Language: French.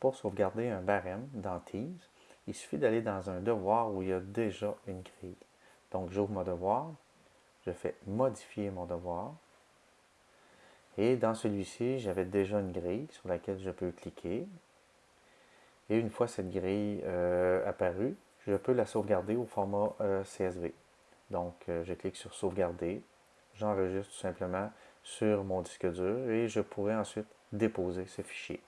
Pour sauvegarder un barème dans Teams, il suffit d'aller dans un devoir où il y a déjà une grille. Donc, j'ouvre mon devoir, je fais modifier mon devoir. Et dans celui-ci, j'avais déjà une grille sur laquelle je peux cliquer. Et une fois cette grille euh, apparue, je peux la sauvegarder au format euh, CSV. Donc, euh, je clique sur sauvegarder, j'enregistre tout simplement sur mon disque dur et je pourrai ensuite déposer ce fichier.